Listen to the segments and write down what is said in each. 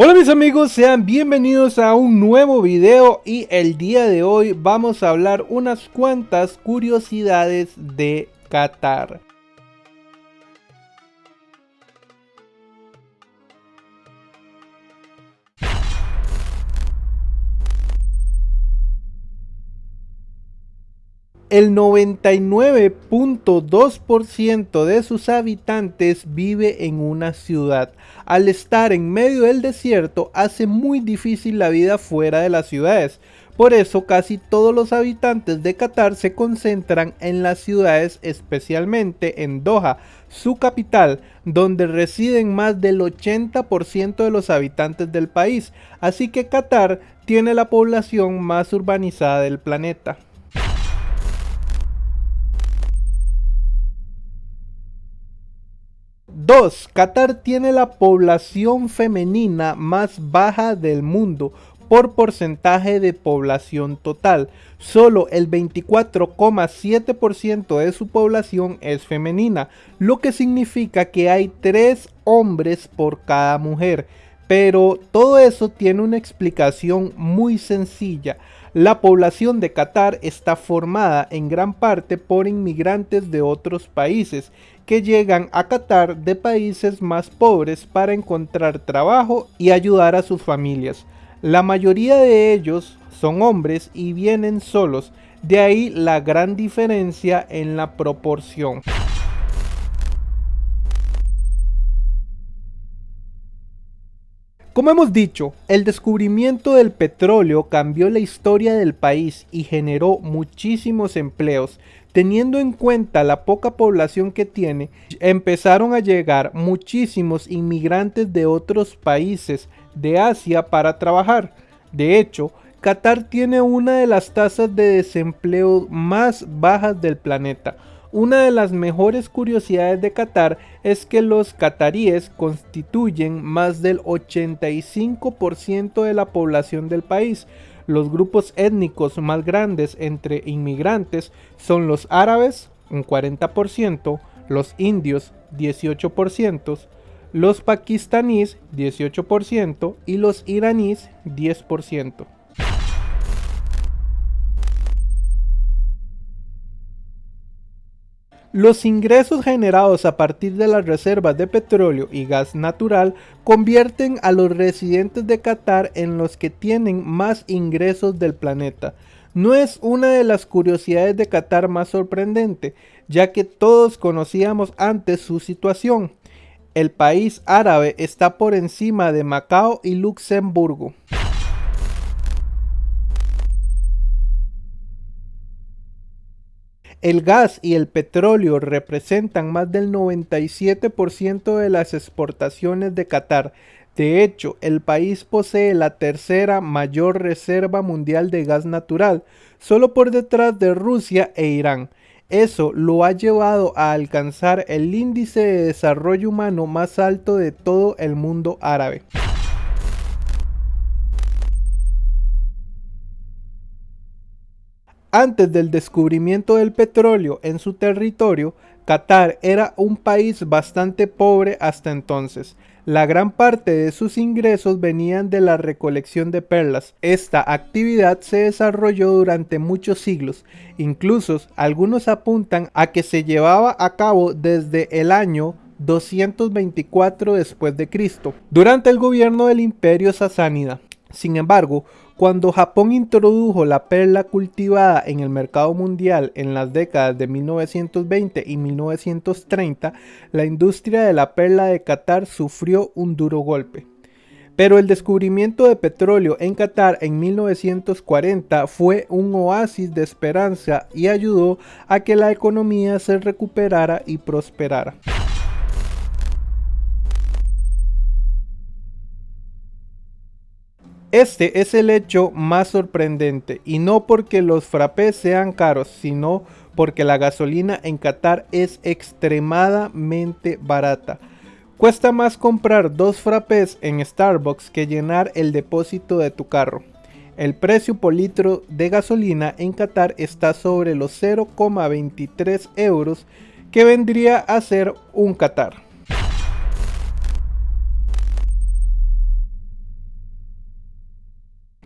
Hola mis amigos, sean bienvenidos a un nuevo video y el día de hoy vamos a hablar unas cuantas curiosidades de Qatar. El 99.2% de sus habitantes vive en una ciudad. Al estar en medio del desierto hace muy difícil la vida fuera de las ciudades. Por eso casi todos los habitantes de Qatar se concentran en las ciudades, especialmente en Doha, su capital, donde residen más del 80% de los habitantes del país. Así que Qatar tiene la población más urbanizada del planeta. 2. Qatar tiene la población femenina más baja del mundo por porcentaje de población total. Solo el 24,7% de su población es femenina, lo que significa que hay 3 hombres por cada mujer. Pero todo eso tiene una explicación muy sencilla. La población de Qatar está formada en gran parte por inmigrantes de otros países que llegan a Qatar de países más pobres para encontrar trabajo y ayudar a sus familias. La mayoría de ellos son hombres y vienen solos, de ahí la gran diferencia en la proporción. Como hemos dicho, el descubrimiento del petróleo cambió la historia del país y generó muchísimos empleos. Teniendo en cuenta la poca población que tiene, empezaron a llegar muchísimos inmigrantes de otros países de Asia para trabajar. De hecho, Qatar tiene una de las tasas de desempleo más bajas del planeta una de las mejores curiosidades de Qatar es que los cataríes constituyen más del 85% de la población del país. Los grupos étnicos más grandes entre inmigrantes son los árabes, un 40%, los indios, 18%, los pakistaníes, 18% y los iraníes, 10%. Los ingresos generados a partir de las reservas de petróleo y gas natural convierten a los residentes de Qatar en los que tienen más ingresos del planeta. No es una de las curiosidades de Qatar más sorprendente, ya que todos conocíamos antes su situación. El país árabe está por encima de Macao y Luxemburgo. El gas y el petróleo representan más del 97% de las exportaciones de Qatar. De hecho, el país posee la tercera mayor reserva mundial de gas natural, solo por detrás de Rusia e Irán. Eso lo ha llevado a alcanzar el índice de desarrollo humano más alto de todo el mundo árabe. Antes del descubrimiento del petróleo en su territorio, Qatar era un país bastante pobre hasta entonces. La gran parte de sus ingresos venían de la recolección de perlas. Esta actividad se desarrolló durante muchos siglos. Incluso algunos apuntan a que se llevaba a cabo desde el año 224 después de Cristo, durante el gobierno del Imperio Sasánida. Sin embargo, cuando Japón introdujo la perla cultivada en el mercado mundial en las décadas de 1920 y 1930, la industria de la perla de Qatar sufrió un duro golpe. Pero el descubrimiento de petróleo en Qatar en 1940 fue un oasis de esperanza y ayudó a que la economía se recuperara y prosperara. Este es el hecho más sorprendente y no porque los frappés sean caros, sino porque la gasolina en Qatar es extremadamente barata. Cuesta más comprar dos frappés en Starbucks que llenar el depósito de tu carro. El precio por litro de gasolina en Qatar está sobre los 0,23 euros que vendría a ser un Qatar.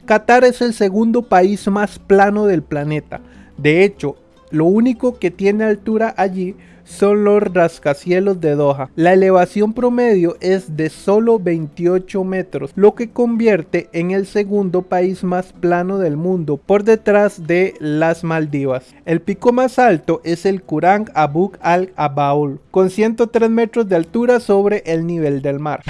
Qatar es el segundo país más plano del planeta. De hecho, lo único que tiene altura allí son los rascacielos de Doha. La elevación promedio es de solo 28 metros, lo que convierte en el segundo país más plano del mundo por detrás de las Maldivas. El pico más alto es el Kurang Abu al-Abaul, con 103 metros de altura sobre el nivel del mar.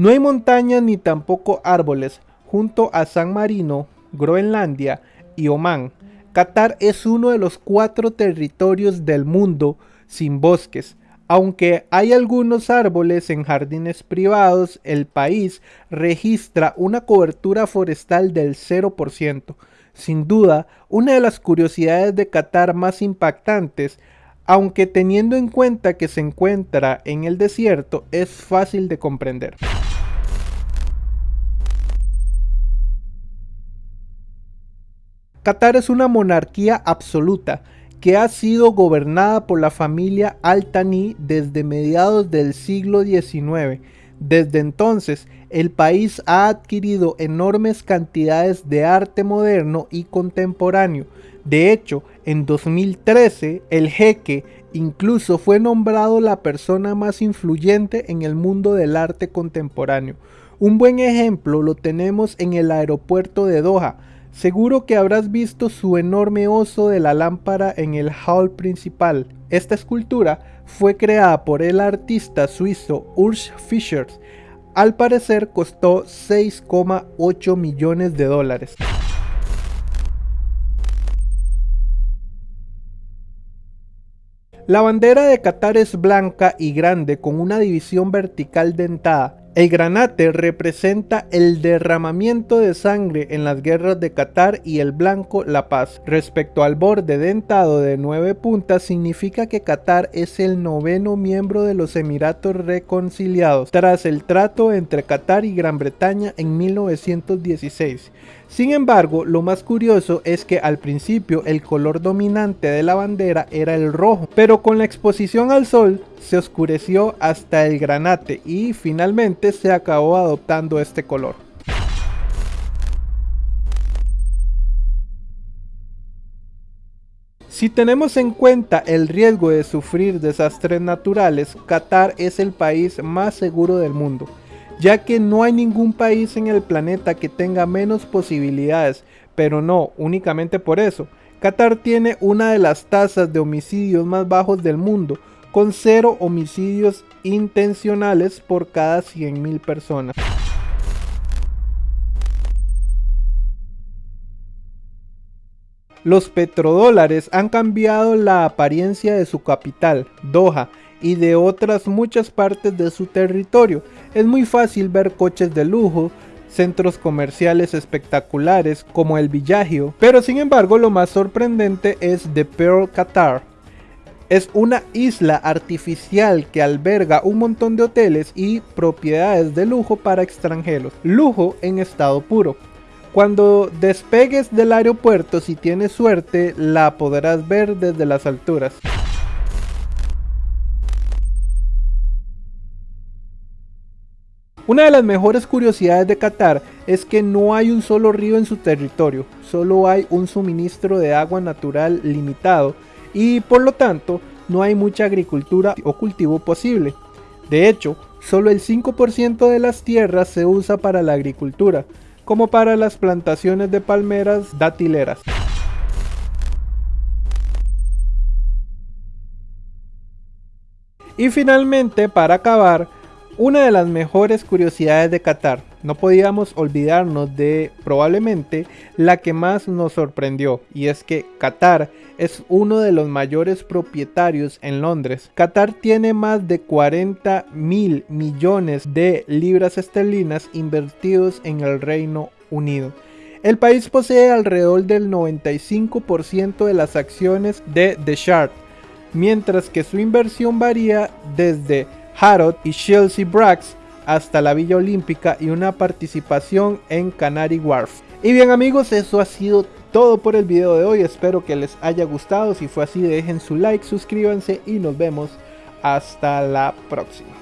No hay montañas ni tampoco árboles. Junto a San Marino, Groenlandia y Omán, Qatar es uno de los cuatro territorios del mundo sin bosques. Aunque hay algunos árboles en jardines privados, el país registra una cobertura forestal del 0%. Sin duda, una de las curiosidades de Qatar más impactantes, aunque teniendo en cuenta que se encuentra en el desierto, es fácil de comprender. Qatar es una monarquía absoluta que ha sido gobernada por la familia Al-Thani desde mediados del siglo XIX. Desde entonces, el país ha adquirido enormes cantidades de arte moderno y contemporáneo. De hecho, en 2013, el jeque incluso fue nombrado la persona más influyente en el mundo del arte contemporáneo. Un buen ejemplo lo tenemos en el aeropuerto de Doha, Seguro que habrás visto su enorme oso de la lámpara en el hall principal. Esta escultura fue creada por el artista suizo Urs Fischer. Al parecer costó 6,8 millones de dólares. La bandera de Qatar es blanca y grande con una división vertical dentada el granate representa el derramamiento de sangre en las guerras de Qatar y el blanco la paz. Respecto al borde dentado de nueve puntas significa que Qatar es el noveno miembro de los Emiratos reconciliados tras el trato entre Qatar y Gran Bretaña en 1916. Sin embargo, lo más curioso es que al principio el color dominante de la bandera era el rojo, pero con la exposición al sol se oscureció hasta el granate y finalmente se acabó adoptando este color. Si tenemos en cuenta el riesgo de sufrir desastres naturales, Qatar es el país más seguro del mundo ya que no hay ningún país en el planeta que tenga menos posibilidades, pero no únicamente por eso. Qatar tiene una de las tasas de homicidios más bajos del mundo, con cero homicidios intencionales por cada 100.000 personas. Los petrodólares han cambiado la apariencia de su capital, Doha, y de otras muchas partes de su territorio. Es muy fácil ver coches de lujo, centros comerciales espectaculares como el Villagio, pero sin embargo lo más sorprendente es The Pearl Qatar. Es una isla artificial que alberga un montón de hoteles y propiedades de lujo para extranjeros. Lujo en estado puro. Cuando despegues del aeropuerto, si tienes suerte, la podrás ver desde las alturas. Una de las mejores curiosidades de Qatar es que no hay un solo río en su territorio, solo hay un suministro de agua natural limitado y por lo tanto no hay mucha agricultura o cultivo posible. De hecho, solo el 5% de las tierras se usa para la agricultura, como para las plantaciones de palmeras datileras. Y finalmente, para acabar, una de las mejores curiosidades de Qatar. No podíamos olvidarnos de probablemente la que más nos sorprendió y es que Qatar es uno de los mayores propietarios en Londres. Qatar tiene más de 40 mil millones de libras esterlinas invertidos en el Reino Unido. El país posee alrededor del 95% de las acciones de The Shard, mientras que su inversión varía desde Harrod y Chelsea Brax hasta la Villa Olímpica y una participación en Canary Wharf. Y bien amigos, eso ha sido todo por el video de hoy. Espero que les haya gustado. Si fue así, dejen su like, suscríbanse y nos vemos hasta la próxima.